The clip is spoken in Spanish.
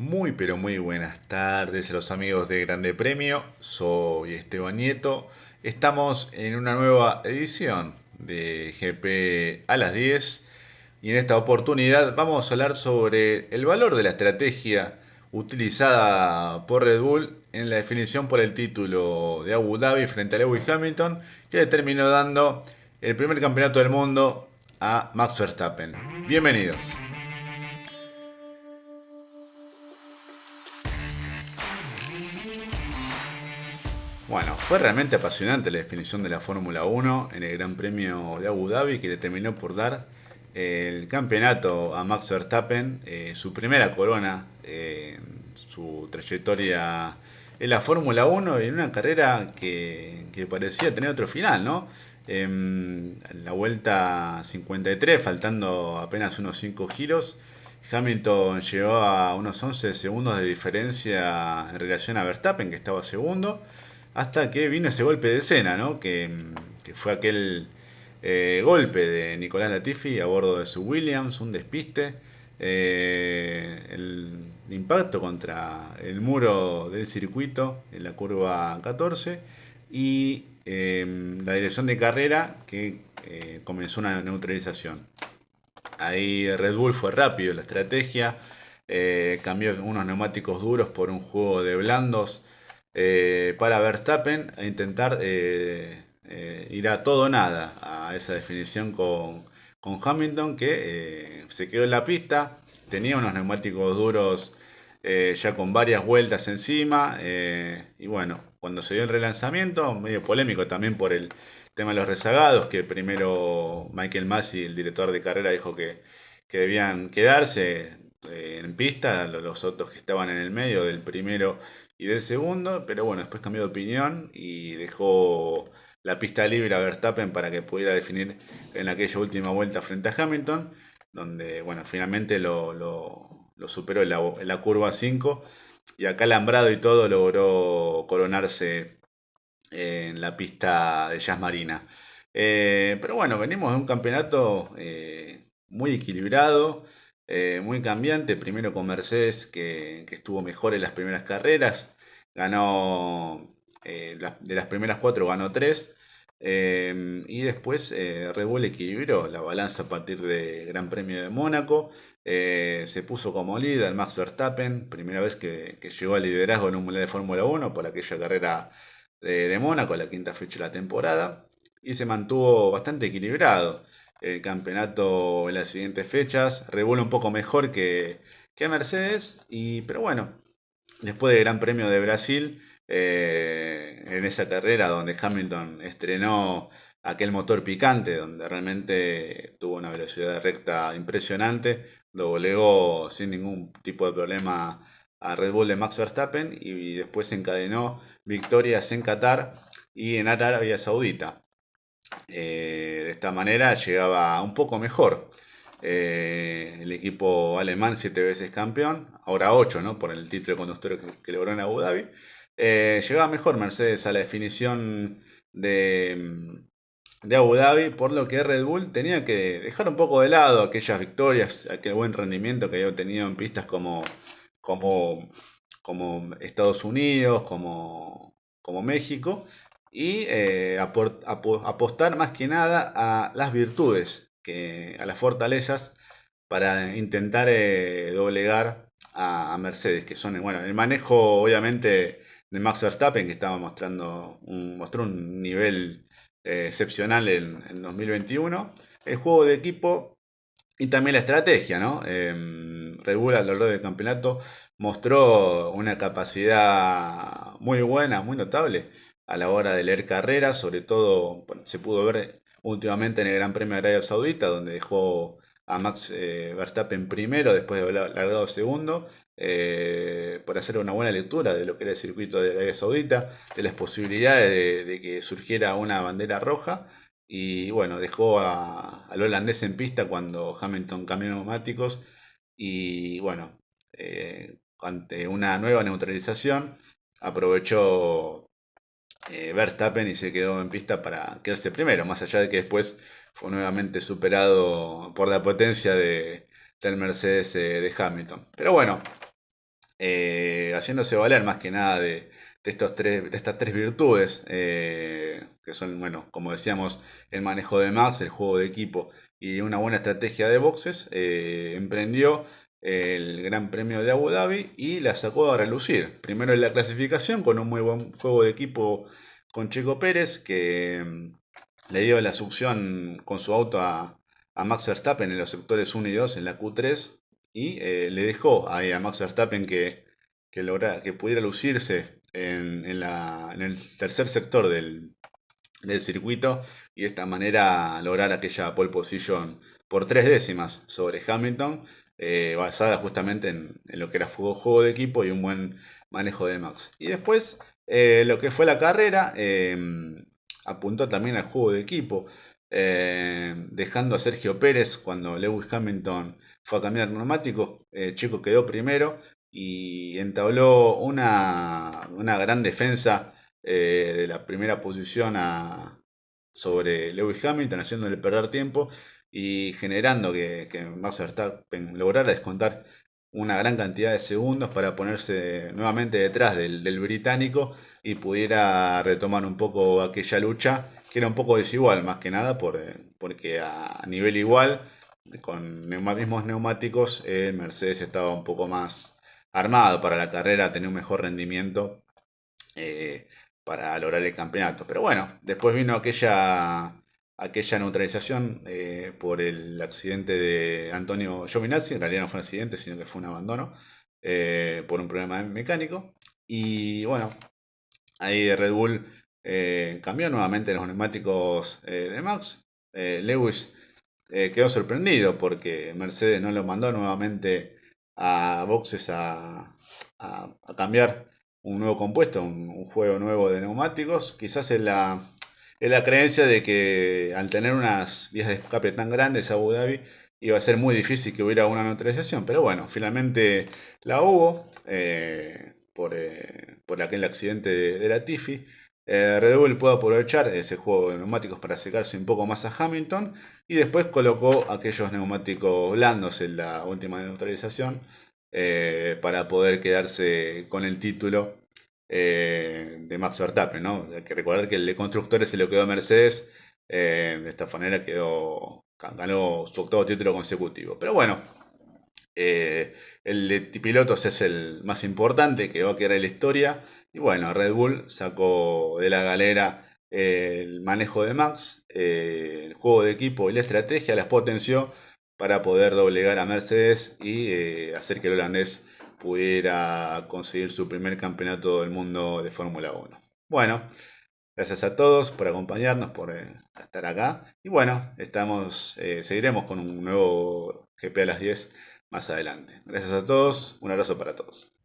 Muy pero muy buenas tardes a los amigos de Grande Premio, soy Esteban Nieto, estamos en una nueva edición de GP a las 10 y en esta oportunidad vamos a hablar sobre el valor de la estrategia utilizada por Red Bull en la definición por el título de Abu Dhabi frente a Lewis Hamilton que le terminó dando el primer campeonato del mundo a Max Verstappen. Bienvenidos. Bueno, fue realmente apasionante la definición de la Fórmula 1 en el Gran Premio de Abu Dhabi que le terminó por dar el campeonato a Max Verstappen, eh, su primera corona en su trayectoria en la Fórmula 1 y en una carrera que, parecía tener otro final, ¿no? En la vuelta 53, faltando apenas unos 5 giros, Hamilton llegó a unos 11 segundos de diferencia en relación a Verstappen, que estaba segundo. Hasta que vino ese golpe de escena, ¿no? Que, fue aquel eh, golpe de Nicolás Latifi a bordo de su Williams, un despiste. Eh, el impacto contra el muro del circuito en la curva 14 y em, la dirección de carrera que eh, comenzó una neutralización. Ahí Red Bull fue rápido la estrategia, cambió unos neumáticos duros por un juego de blandos eh, para Verstappen a intentar eh, eh, ir a todo o nada a esa definición con, Hamilton que se quedó en la pista, tenía unos neumáticos duros ya con varias vueltas encima y bueno, cuando se dio el relanzamiento, medio polémico también por el tema de los rezagados, que primero Michael Masi, el director de carrera, dijo que, que debían quedarse en pista, los autos que estaban en el medio del primero y del segundo, pero bueno, después cambió de opinión y dejó la pista libre a Verstappen para que pudiera definir en aquella última vuelta frente a Hamilton, donde bueno, finalmente lo, superó en la, curva 5 y acá alambrado y todo logró coronarse en la pista de Jazz Marina. Eh, pero bueno, venimos de un campeonato eh, muy equilibrado. Eh, muy cambiante, primero con Mercedes que, estuvo mejor en las primeras carreras, ganó eh, de las primeras cuatro ganó tres, eh, y después Red Bull equilibró la balanza a partir del Gran Premio de Mónaco, se puso como líder Max Verstappen, primera vez que, llegó al liderazgo en un Mundial de Fórmula 1 por aquella carrera de, de Mónaco, la quinta fecha de la temporada, y se mantuvo bastante equilibrado el campeonato en las siguientes fechas. Revuela un poco mejor que, que Mercedes, y, pero bueno, después del Gran Premio de Brasil, eh, en esa carrera donde Hamilton estrenó aquel motor picante, donde realmente tuvo una velocidad recta impresionante, doblegó sin ningún tipo de problema a Red Bull de Max Verstappen y después encadenó victorias en Qatar y en Arabia Saudita. Eh, de esta manera llegaba un poco mejor. Eh, el equipo alemán, siete veces campeón, ahora ocho, ¿no? Por el título de conductor que, logró en Abu Dhabi. Eh, llegaba mejor Mercedes a la definición de, de, Abu Dhabi, por lo que Red Bull tenía que dejar un poco de lado aquellas victorias, aquel buen rendimiento que había tenido en pistas como, como, como Estados Unidos, como, como México, y eh, apostar más que nada a las virtudes, que, a las fortalezas, para intentar eh, doblegar a, Mercedes, que son, bueno, el manejo obviamente de Max Verstappen, que estaba mostrando un, mostró un nivel eh, excepcional en, en, 2021, el juego de equipo y también la estrategia, ¿no? Em, Red Bull a lo largo del campeonato mostró una capacidad muy buena, muy notable a la hora de leer carreras, sobre todo se pudo ver últimamente en el Gran Premio de Arabia Saudita, donde dejó a Max eh, Verstappen primero después de haber largado segundo, eh, por hacer una buena lectura de lo que era el circuito de Arabia Saudita, de las posibilidades de, que surgiera una bandera roja. Y bueno, dejó al holandés en pista cuando Hamilton cambió neumáticos. Y bueno, eh, ante una nueva neutralización, aprovechó eh, Verstappen y se quedó en pista para quedarse primero, más allá de que después fue nuevamente superado por la potencia de, del Mercedes eh, de Hamilton. Pero bueno, eh, haciéndose valer más que nada de, estos tres, estas tres virtudes, que son, bueno, como decíamos, el manejo de Max, el juego de equipo y una buena estrategia de boxes, emprendió el Gran Premio de Abu Dhabi y la sacó a relucir. Primero en la clasificación con un muy buen juego de equipo con Checo Pérez, que mm, le dio la succión con su auto a, Max Verstappen en los sectores 1 y 2 en la Q3 y eh, le dejó a Max Verstappen que, que, que pudiera lucirse en, el tercer sector del, circuito y de esta manera lograr aquella pole position por tres décimas sobre Hamilton, eh, basada justamente en, lo que era juego, de equipo y un buen manejo de Max. Y después, eh, lo que fue la carrera, em, apuntó también al juego de equipo. dejando a Sergio Pérez cuando Lewis Hamilton fue a cambiar neumáticos, eh, Chico quedó primero y entabló una, gran defensa eh, de la primera posición sobre Lewis Hamilton, haciéndole perder tiempo y generando que, que Max Verstappen lograra descontar una gran cantidad de segundos para ponerse nuevamente detrás del, británico y pudiera retomar un poco aquella lucha que era un poco desigual más que nada por, porque a nivel igual con mismos neumáticos, el Mercedes estaba un poco más armado para la carrera, tenía un mejor rendimiento eh, para lograr el campeonato. Pero bueno, después vino aquella, aquella neutralización eh, por el accidente de Antonio Giovinazzi, en realidad no fue un accidente, sino que fue un abandono eh, por un problema mecánico. Y bueno, ahí Red Bull cambió nuevamente los neumáticos de Max. Lewis eh, quedó sorprendido porque Mercedes no lo mandó nuevamente a boxes a, cambiar un nuevo compuesto, un, juego nuevo de neumáticos. Quizás es la, la creencia de que al tener unas vías de escape tan grandes Abu Dhabi iba a ser muy difícil que hubiera una neutralización. Pero bueno, finalmente la hubo eh, por, eh, por, aquel accidente de, la Tiffy. Eh, Red Bull pudo aprovechar ese juego de neumáticos para secarse un poco más a Hamilton y después colocó aquellos neumáticos blandos en la última neutralización para poder quedarse con el título eh, de Max Verstappen. ¿no? Hay que recordar que el de constructores se lo quedó a Mercedes, de esta manera quedó, ganó su octavo título consecutivo. Pero bueno, el de pilotos es el más importante que va a quedar en la historia. Y bueno, Red Bull sacó de la galera el manejo de Max, eh, el juego de equipo y la estrategia, las potenció para poder doblegar a Mercedes y eh, hacer que el holandés pudiera conseguir su primer campeonato del mundo de Fórmula 1. Bueno, gracias a todos por acompañarnos, por eh, estar acá. Y bueno, estamos, seguiremos con un nuevo GP a las 10 más adelante. Gracias a todos, un abrazo para todos.